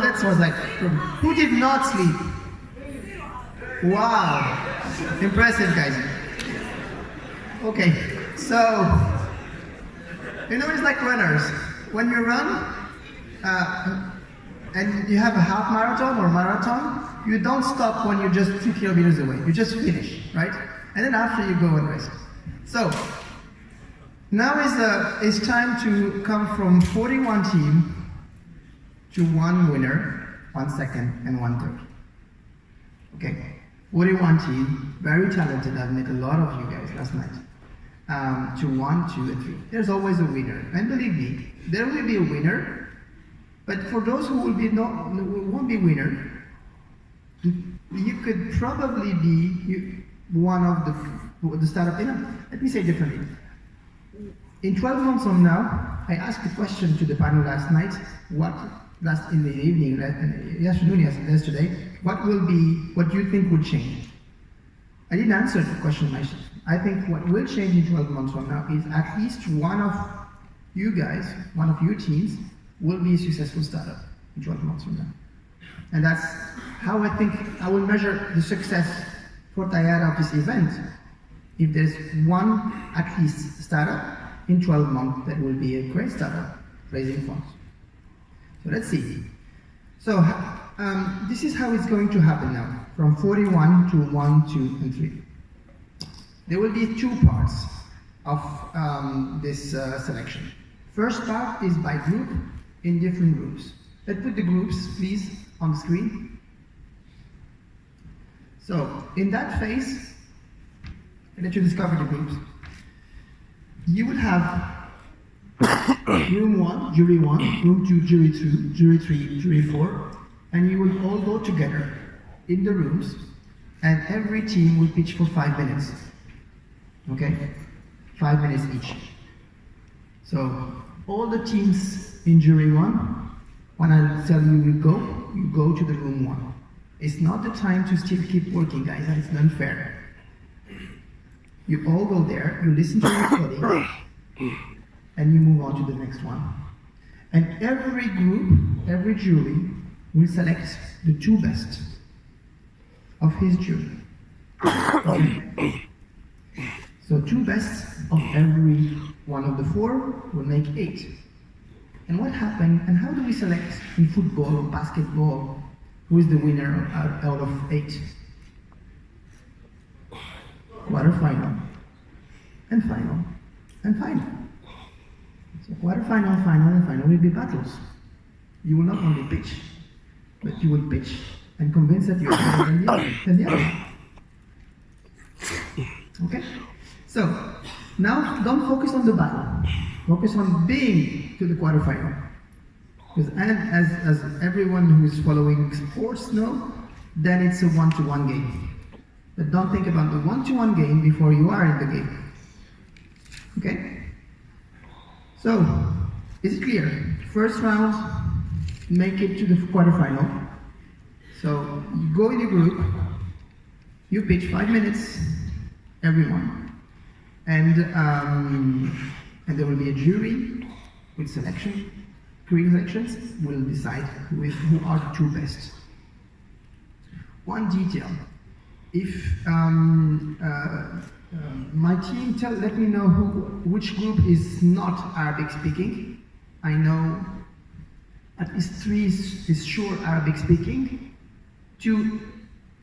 that was like, who did not sleep? Wow, impressive guys. Okay, so, you know it's like runners. When you run, uh, and you have a half marathon or marathon, you don't stop when you're just two kilometers away. You just finish, right? And then after you go and rest. So, now is, uh, it's time to come from 41 team to one winner, one second, and one third. Okay, 41 team, very talented. I've met a lot of you guys last night. Um, to one, two, and three. There's always a winner, and believe me, there will be a winner. But for those who will be not, won't be winner, you could probably be one of the the startup. You know, let me say differently. In 12 months from now, I asked a question to the panel last night. What last in the evening, afternoon, yesterday, what will be, what do you think will change? I didn't answer the question myself. I think what will change in 12 months from now is at least one of you guys, one of your teams, will be a successful startup in 12 months from now. And that's how I think I will measure the success for Tayara of this event. If there's one at least startup in 12 months, that will be a great startup raising funds. So let's see. So um, this is how it's going to happen now, from 41 to 1, 2, and 3. There will be two parts of um, this uh, selection. First part is by group in different groups. Let's put the groups, please, on the screen. So, in that phase, let you discover the groups. You will have room one, jury one, room two, jury two, jury three, jury four, and you will all go together in the rooms, and every team will pitch for five minutes. Okay? Five minutes each. So, all the teams in jury one, when I tell you you go, you go to the room one. It's not the time to still keep working, guys. It's unfair. You all go there, you listen to the recording, and you move on to the next one. And every group, every jury, will select the two best of his jury. So two best of every one of the four will make eight. And what happened, and how do we select in football or basketball who is the winner out of eight? Quarterfinal, and final, and final. So quarterfinal, final, and final will be battles. You will not only pitch, but you will pitch and convince that you're better than the other. Than the other. Okay? So, now don't focus on the battle. Focus on being to the quarterfinal. Because and as, as everyone who is following sports know, then it's a one-to-one -one game. But don't think about the one-to-one -one game before you are in the game. Okay? So, it's clear? First round, make it to the quarterfinal. So, you go in a group, you pitch five minutes, everyone. And, um, and there will be a jury with selection. Pre-selections will decide who are the two best. One detail. If um, uh, uh, my team tell, let me know who, which group is not Arabic speaking. I know at least three is, is sure Arabic speaking. Two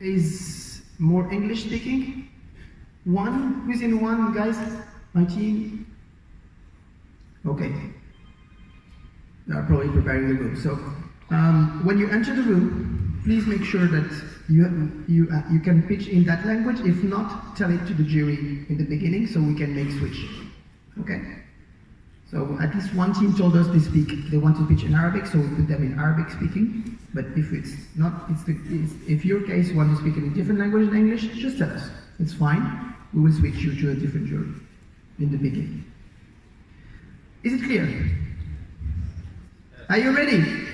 is more English speaking. One, within one, guys? My team? Okay. They are probably preparing the room. So, um, when you enter the room, please make sure that you, you, uh, you can pitch in that language. If not, tell it to the jury in the beginning so we can make switch. Okay? So at least one team told us they speak, they want to pitch in Arabic, so we put them in Arabic speaking. But if it's not, it's the, it's, if your case you want to speak in a different language than English, just tell us. It's fine we will switch you to a different jury in the beginning. Is it clear? Are you ready?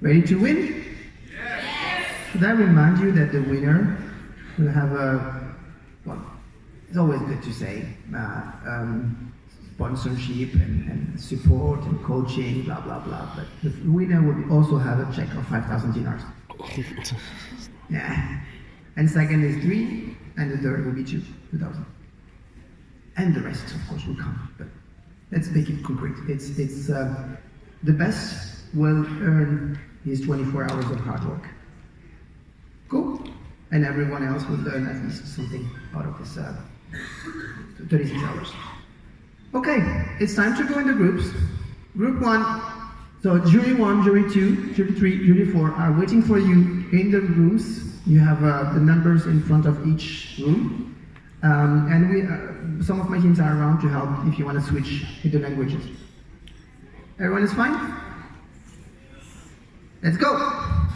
Ready to win? Should I remind you that the winner will have a, well, it's always good to say, uh, um, sponsorship and, and support and coaching, blah blah blah. But the winner will also have a check of 5,000 dinars. Yeah. And second is three, and the third will be two, 2,000. And the rest, of course, will come. But let's make it concrete. It's, it's uh, the best will earn his 24 hours of hard work. Cool? And everyone else will learn at least something out of this uh, 36 hours. Okay, it's time to go into groups. Group one, so jury one, jury two, jury three, jury four are waiting for you in the rooms. You have uh, the numbers in front of each room. Um, and we, uh, some of my teams are around to help if you want to switch into languages. Everyone is fine? Let's go!